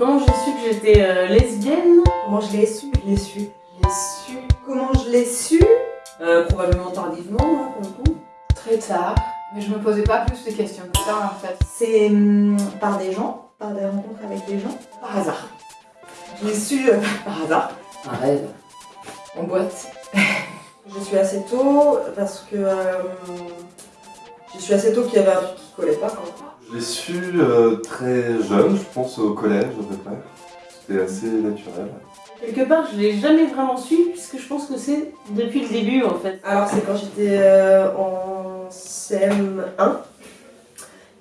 Comment j'ai su que j'étais euh, lesbienne? Comment je l'ai su? Je l'ai su. Je l'ai su. Comment je l'ai su? Euh, Probablement tardivement, hein, pour le coup. Très tard, mais je me posais pas plus de questions que ça en fait. C'est hum, par des gens, par des rencontres avec des gens, par hasard. Je l'ai su euh, par hasard. Un rêve. En boîte. Je suis assez tôt parce que euh, je suis assez tôt qu'il y avait un truc qui collait pas. Quoi. Je l'ai su euh, très jeune, je pense au collège à peu près. C'était assez naturel. Quelque part, je l'ai jamais vraiment su, puisque je pense que c'est depuis le début, en fait. Alors c'est quand j'étais euh, en CM1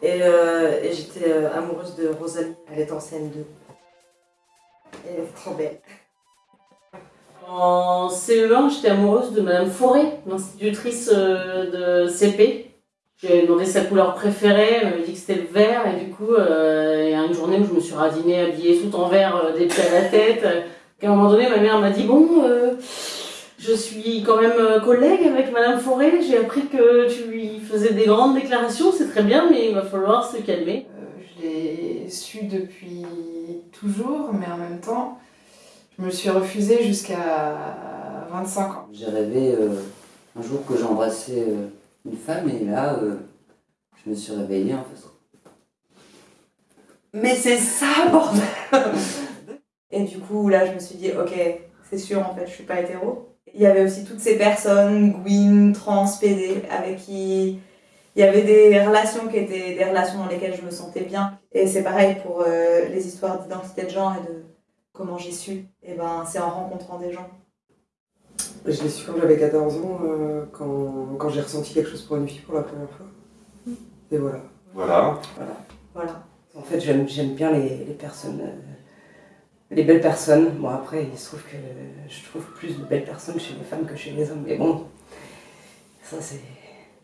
et, euh, et j'étais euh, amoureuse de Rosalie. Elle est en CM2. Elle est trop belle. En CE1, j'étais amoureuse de Madame Forêt, l'institutrice de CP. J'ai demandé sa couleur préférée, elle m'avait dit que c'était le vert, et du coup, euh, il y a une journée où je me suis radinée, habillée tout en vert, euh, des pieds à la tête. euh, qu'à un moment donné, ma mère m'a dit Bon, euh, je suis quand même collègue avec Madame Forêt, j'ai appris que tu lui faisais des grandes déclarations, c'est très bien, mais il va falloir se calmer. Euh, je l'ai su depuis toujours, mais en même temps, je me suis refusée jusqu'à 25 ans. J'ai rêvé euh, un jour que j'embrassais euh, une femme et là, euh, je me suis réveillée en fait. Mais c'est ça, bordel Et du coup, là, je me suis dit, ok, c'est sûr, en fait, je suis pas hétéro. Il y avait aussi toutes ces personnes, Gwyn, trans, PD, avec qui il y avait des relations qui étaient des relations dans lesquelles je me sentais bien. Et c'est pareil pour euh, les histoires d'identité de genre et de comment j'ai su. Et ben, c'est en rencontrant des gens. Je l'ai su quand j'avais 14 ans, euh, quand, quand j'ai ressenti quelque chose pour une fille pour la première fois. Et voilà. Voilà. Voilà. En fait, j'aime j'aime bien les, les personnes, euh, les belles personnes. Bon, après, il se trouve que je trouve plus de belles personnes chez les femmes que chez les hommes. Mais bon, ça, c'est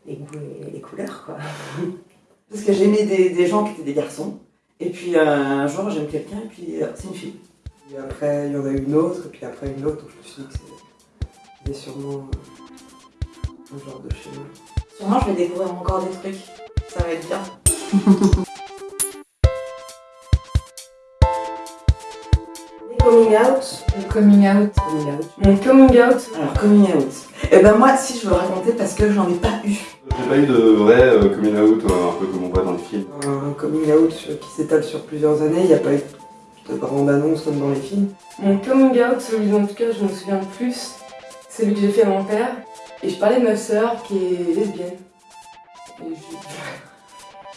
les goûts et les couleurs, quoi. Parce que j'aimais des, des gens qui étaient des garçons. Et puis euh, un jour, j'aime quelqu'un et puis euh, c'est une fille. Et après, il y en a une autre, et puis après une autre, donc je me suis dit que c'est- c'est sûrement euh, un genre de schéma. Sûrement, je vais découvrir encore des trucs. Ça va être bien. Les coming out. Le coming out. Coming out. Mon coming out, Alors, coming out. Et ben moi, si je veux le raconter parce que j'en ai pas eu. J'ai pas eu de vrai euh, coming out, euh, un peu comme on voit dans les films. Un coming out qui s'étale sur plusieurs années, il n'y a pas eu de grande annonce comme dans les films. mon coming out, celui dont en tout cas je me souviens le plus, celui que j'ai fait à mon père. Et je parlais de ma sœur qui est lesbienne. Et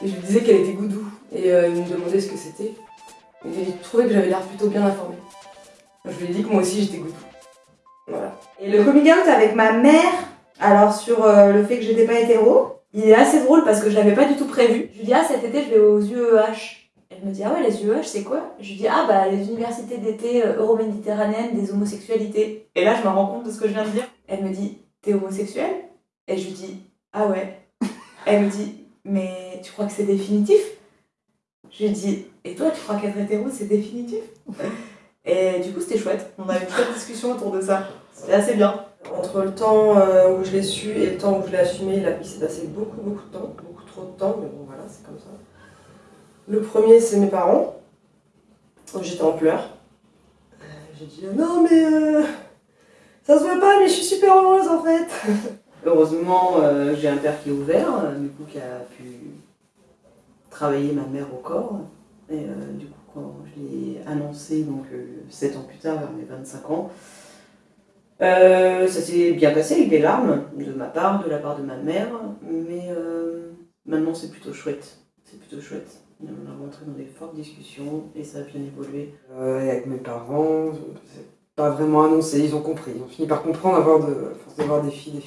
je, lui disais qu'elle était goudou. Et euh, il me demandait ce que c'était. Et il trouvait que j'avais l'air plutôt bien informée. Je lui ai dit que moi aussi j'étais goudou. Voilà. Et le coming out avec ma mère, alors sur euh, le fait que j'étais pas hétéro, il est assez drôle parce que je l'avais pas du tout prévu. Je lui dis, ah cet été je vais aux UEH. Elle me dit, ah ouais, les UEH c'est quoi? Je lui dis, ah bah les universités d'été euh, euro-méditerranéennes des homosexualités. Et là je me rends compte de ce que je viens de dire. Elle me dit, t'es homosexuel? Et je lui dis, ah ouais. Elle me dit, mais tu crois que c'est définitif? Je lui dis, et toi tu crois qu'être hétéro c'est définitif? Et du coup c'était chouette. On a eu une chouette discussion autour de ça. C'était assez bien. Entre le temps euh, où je l'ai su et le temps où je l'ai assumé, il, a- il s'est passé beaucoup, beaucoup de temps, beaucoup trop de temps, mais bon, voilà, c'est comme ça. Le premier, c'est mes parents. J'étais en pleurs. Euh, J'ai dit non, mais euh, ça se voit pas, mais je suis super heureuse en fait. Heureusement, euh, j'ai un père qui est ouvert, du coup, qui a pu travailler ma mère au corps. Et du coup, quand je l'ai annoncé, donc 7 ans plus tard, vers mes 25 ans, ça s'est bien passé avec des larmes de ma part, de la part de ma mère, mais maintenant c'est plutôt chouette. C'est plutôt chouette. On est rentré dans des fortes discussions et ça a bien évolué. Euh, et avec mes parents, c'est pas vraiment annoncé, ils ont compris. Ils ont fini par comprendre à force de, à force de voir des filles.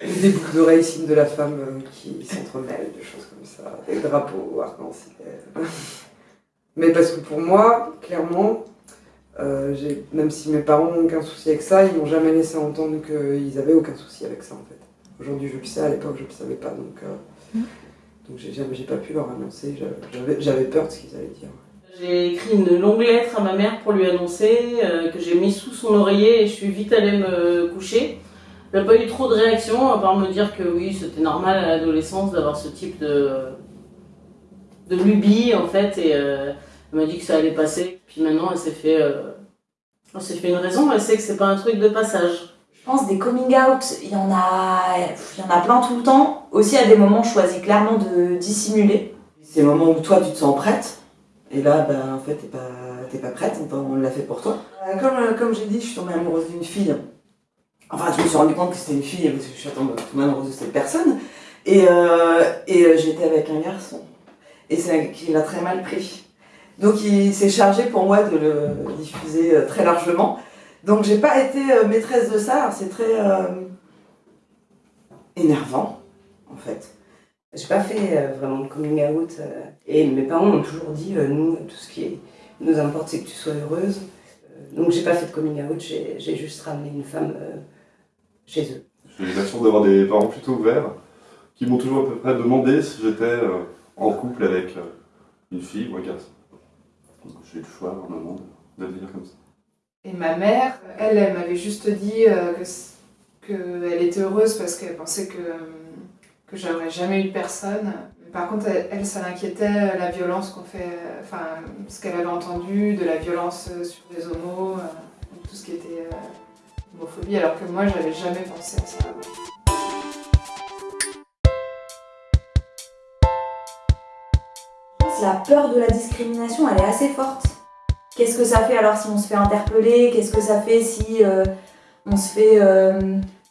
Des boucles d'oreilles, signes de la femme euh, qui s'entremêlent, des choses comme ça, des drapeaux arc-en-ciel. Mais parce que pour moi, clairement, euh, même si mes parents n'ont aucun souci avec ça, ils m'ont jamais laissé entendre qu'ils avaient aucun souci avec ça en fait. Aujourd'hui je le sais, à l'époque je le savais pas, donc, euh, donc j'ai pas pu leur annoncer, j'avais- peur de ce qu'ils allaient dire. J'ai écrit une longue lettre à ma mère pour lui annoncer, euh, que j'ai mis sous son oreiller et je suis vite allée me coucher. Il n'y a pas eu trop de réaction, à part me dire que oui, c'était normal à l'adolescence d'avoir ce type de, de lubie en fait. Et, euh, Elle m'a dit que ça allait passer. Puis maintenant, elle s'est fait, euh, elle fait une raison. Elle sait que c'est pas un truc de passage. Je pense des coming out, il y en a, il y en a plein tout le temps. Aussi à des moments, je choisis clairement de dissimuler. C'est le moment où toi tu te sens prête, et là, ben, en fait, t'es pas, t'es pas prête, on, on l'a fait pour toi. Euh, Comme, euh, comme j'ai dit, je suis tombée amoureuse d'une fille. Enfin, je me suis rendu compte que c'était une fille, parce que je suis tombée amoureuse de cette personne. Et, euh, et j'étais avec un garçon. Et c'est qu'il a très mal pris. Donc il s'est chargé pour moi de le diffuser très largement. Donc j'ai pas été euh, maîtresse de ça, c'est très euh, énervant, en fait. J'ai pas fait euh, vraiment de coming out. et mes parents m'ont toujours dit, nous, tout ce qui nous importe, c'est que tu sois heureuse. Donc j'ai pas fait de coming out, j'ai juste ramené une femme chez eux. J'ai eu la d'avoir des parents plutôt ouverts qui m'ont toujours à peu près demandé si j'étais en couple avec une fille ou un garçon. J'ai eu le choix à un de, comme ça. Et ma mère, elle, elle m'avait juste dit euh, qu'elle était heureuse parce qu'elle pensait que, que j'aurais jamais eu personne. Par contre, elle, ça l'inquiétait euh, la violence qu'on fait, euh, enfin, ce qu'elle avait entendu, de la violence sur les homos, tout ce qui était homophobie, alors que moi, j'avais jamais pensé à ça la peur de la discrimination, elle est assez forte. Qu'est-ce que ça fait alors si on se fait interpeller? Qu'est-ce que ça fait si euh, on se fait euh,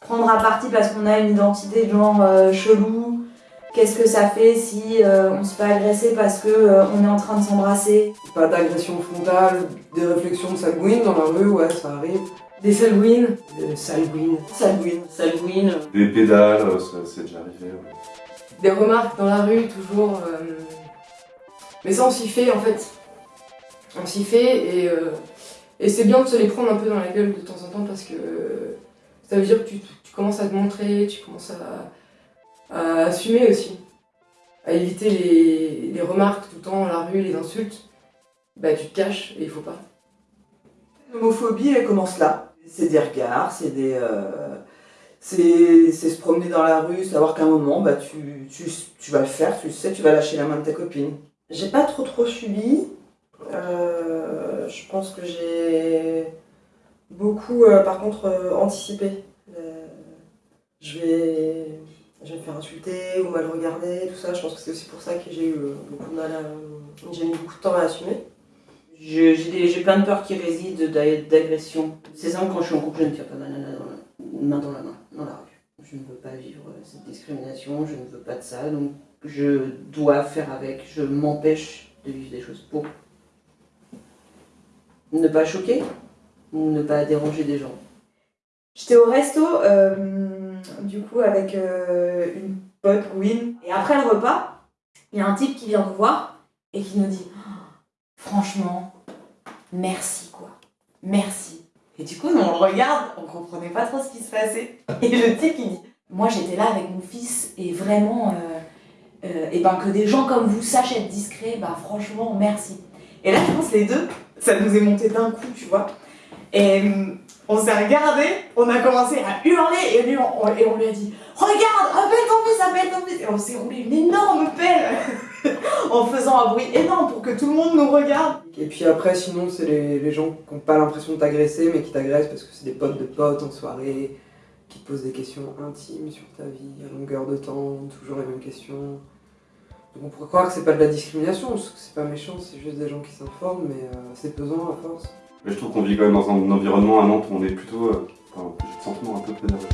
prendre à partie parce qu'on a une identité de genre euh, chelou? Qu'est-ce que ça fait si euh, on se fait agresser parce que euh, on est en train de s'embrasser? Pas d'agression frontale, des réflexions de sanguine dans la rue, ouais, ça arrive. Des salwins, Le salguine. Salguine. Salguine. Des pédales, ça c'est déjà arrivé. ouais. des remarques dans la rue, toujours. euh, Mais ça, on s'y fait en fait. On s'y fait et, euh, et c'est bien de se les prendre un peu dans la gueule de temps en temps parce que ça veut dire que tu, tu commences à te montrer, tu commences à, à assumer aussi, à éviter les, les remarques tout le temps dans la rue, les insultes. Bah, tu te caches et il faut pas. L'homophobie, elle commence là. C'est des regards, c'est des. euh, c'est se promener dans la rue, savoir qu'à un moment, bah, tu, tu, tu vas le faire, tu le sais, tu vas lâcher la main de ta copine. J'ai pas trop trop subi. Euh, je pense que j'ai beaucoup, euh, par contre, euh, anticipé. Je, vais, je me faire insulter ou mal regarder, tout ça. Je pense que c'est aussi pour ça que j'ai eu beaucoup de mal à. J'ai mis beaucoup de temps à assumer. J'ai plein de peurs qui résident d'a- d'agression. C'est simple, quand je suis en couple, je ne tire pas ma nana main dans la main, dans la rue. Je ne veux pas vivre cette discrimination, je ne veux pas de ça, donc je dois faire avec, je m'empêche de vivre des choses pour ne pas choquer ne pas déranger des gens. J'étais au resto, euh, du coup, avec euh, une pote, Gwyn. Et après le repas, il y a un type qui vient nous voir et qui nous dit Franchement, merci quoi. Merci. Et du coup, nous, on le regarde, on comprenait pas trop ce qui se passait. Et le type, il dit Moi, j'étais là avec mon fils et vraiment, euh, et ben que des gens comme vous sachent être discrets, bah franchement, merci. Et là, je pense les deux, ça nous est monté d'un coup, tu vois. Et hum, on s'est regardé, on a commencé à hurler et lui, on lui a dit Regarde, appelle ton fils, appelle ton fils Et on s'est roulé une énorme pelle en faisant un bruit énorme pour que tout le monde nous regarde. Et puis après, sinon, c'est les, les gens qui n'ont pas l'impression de t'agresser, mais qui t'agressent parce que c'est des potes de potes en soirée, qui te posent des questions intimes sur ta vie, à longueur de temps, toujours les mêmes questions. Donc on pourrait croire que c'est pas de la discrimination, parce que c'est pas méchant, c'est juste des gens qui s'informent, mais euh, c'est pesant à force. Mais je trouve qu'on vit quand même dans un environnement à Nantes où on est plutôt. euh, enfin, j'ai le sentiment un peu préservé.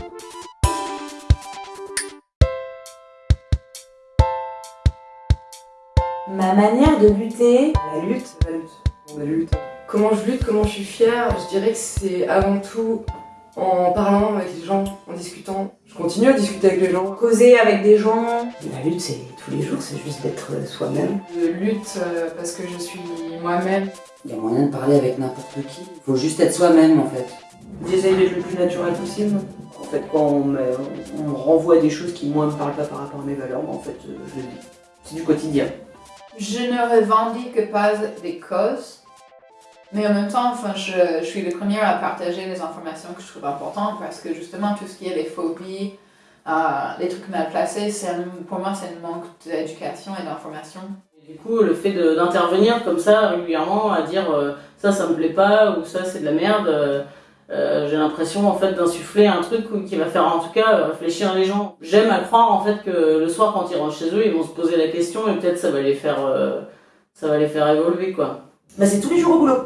Ma manière de lutter, La lutte, La lutte, on la lutte. Comment je lutte, comment je suis fière, je dirais que c'est avant tout en parlant avec les gens, en discutant. Je continue à discuter avec les gens. causer avec des gens, la lutte, c'est tous les jours, c'est juste d'être euh, soi-même. Je lutte euh, parce que je suis moi-même. Il y a moyen de parler avec n'importe qui. Faut juste être soi-même en fait. J'essaye d'être le plus naturel possible. En fait, quand on me, on me renvoie des choses qui, moi, ne me parlent pas par rapport à mes valeurs, en fait, euh, je le dis. C'est du quotidien. Je ne revendique pas des causes, mais en même temps, enfin, je, je suis le premier à partager les informations que je trouve importantes parce que justement, tout ce qui est les phobies, les trucs mal placés, c'est un- pour moi, c'est un manque d'éducation et d'information. Du coup, le fait d'intervenir comme ça régulièrement, à dire euh, ça, ça me plaît pas, ou ça, c'est de la merde, euh, euh, j'ai l'impression en fait d'insuffler un truc qui va faire en tout cas réfléchir les gens. J'aime à croire en fait que le soir, quand ils rentrent chez eux, ils vont se poser la question et peut-être ça va les faire, euh, ça va les faire évoluer quoi. Bah, c'est tous les jours au boulot.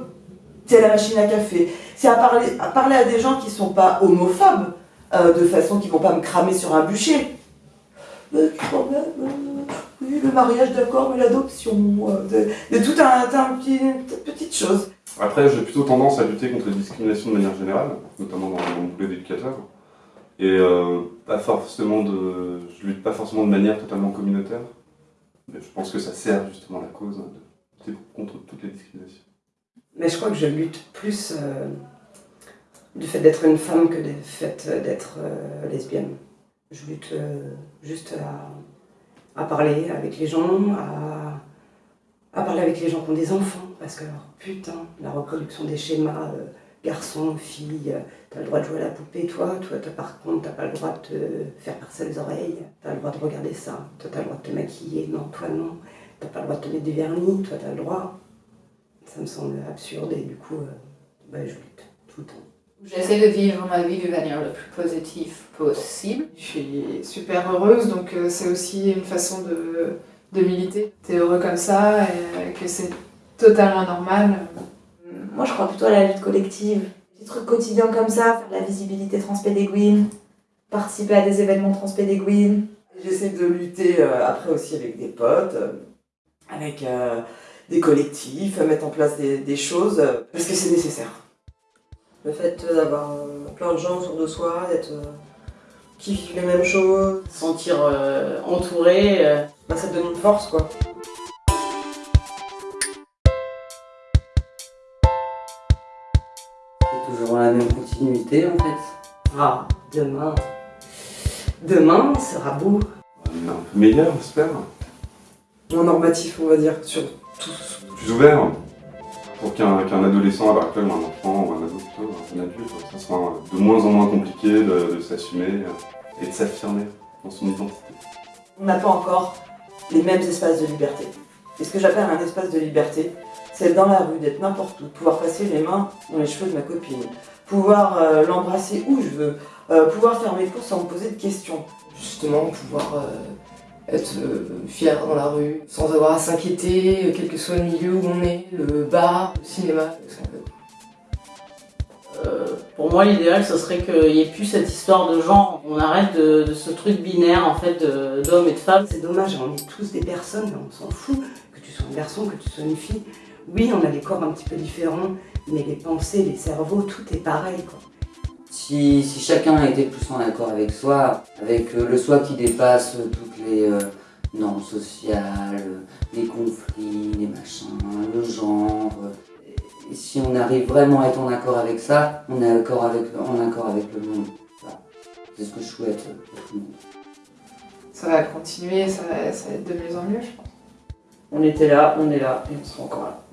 C'est à la machine à café. C'est à parler, à parler à des gens qui sont pas homophobes, euh, de façon qu'ils vont pas me cramer sur un bûcher. Mais quand même, euh, oui, le mariage d'accord, mais l'adoption, euh, de, de tout un, un petit, petite chose. Après, j'ai plutôt tendance à lutter contre les discriminations de manière générale, notamment dans mon boulot d'éducateur. Et euh, pas forcément de, je lutte pas forcément de manière totalement communautaire, mais je pense que ça sert justement la cause de lutter contre toutes les discriminations. Mais je crois que je lutte plus euh, du fait d'être une femme que du fait d'être euh, lesbienne. Je lutte euh, juste à, parler avec les gens, à, parler avec les gens qui ont des enfants, parce que putain, la reproduction des schémas, euh, garçon, fille, euh, t'as le droit de jouer à la poupée, toi, toi, par contre, t'as pas le droit de te faire percer les oreilles, t'as le droit de regarder ça, toi, t'as le droit de te maquiller, non, toi, non, t'as pas le droit de te mettre du vernis, toi, t'as le droit. Ça me semble absurde et du coup, euh, bah, je lutte tout le temps. J'essaie de vivre ma vie de manière la plus positive possible. Je suis super heureuse, donc euh, c'est aussi une façon de, de militer. T'es heureux comme ça et que c'est totalement normal. Moi, je crois plutôt à la lutte collective. Des trucs quotidiens comme ça, faire de la visibilité transpédéguine, participer à des événements transpédéguines. J'essaie de lutter euh, après aussi avec des potes, euh, avec euh, des collectifs, mettre en place des, des choses, euh, parce que c'est nécessaire. Le fait d'avoir euh, plein de gens autour de soi, d'être euh, qui vivent les mêmes choses, Se sentir euh, entouré. euh, bah, ça te donne une force quoi. C'est toujours la même continuité en fait. Ah, demain. Demain sera beau. Meilleur, j'espère. Moins normatif, on va dire, sur tout. Plus ouvert. Pour qu'un adolescent à l'heure actuelle, un enfant, ou un ado plutôt, un adulte, ça soit de moins en moins compliqué de, s'assumer euh, et de s'affirmer dans son identité. On n'a pas encore les mêmes espaces de liberté. Et ce que j'appelle un espace de liberté, c'est dans la rue, d'être n'importe où, pouvoir passer les mains dans les cheveux de ma copine, pouvoir euh, l'embrasser où je veux, euh, pouvoir faire mes courses sans me poser de questions. Justement, pouvoir être euh, fier dans la rue, sans avoir à s'inquiéter, euh, quel que soit le milieu où on est, le bar, le cinéma, ce qu'on veut. Euh, pour moi, l'idéal, ce serait qu'il n'y ait plus cette histoire de genre. On arrête de, de ce truc binaire, en fait, d'hommes et de femmes. C'est dommage, on est tous des personnes, mais on s'en fout. Que tu sois un garçon, que tu sois une fille. Oui, on a des corps un petit peu différents, mais les pensées, les cerveaux, tout est pareil. Quoi. Si, si chacun était plus en accord avec soi, avec euh, le soi qui dépasse euh, toutes les euh, normes sociales, les conflits, les machins, le genre, et si on arrive vraiment à être en accord avec ça, on est accord avec, en accord avec le monde. Voilà. C'est ce que je souhaite pour tout le monde. Ça va continuer, ça va, ça va être de mieux en mieux, je pense. On était là, on est là, et on sera encore là.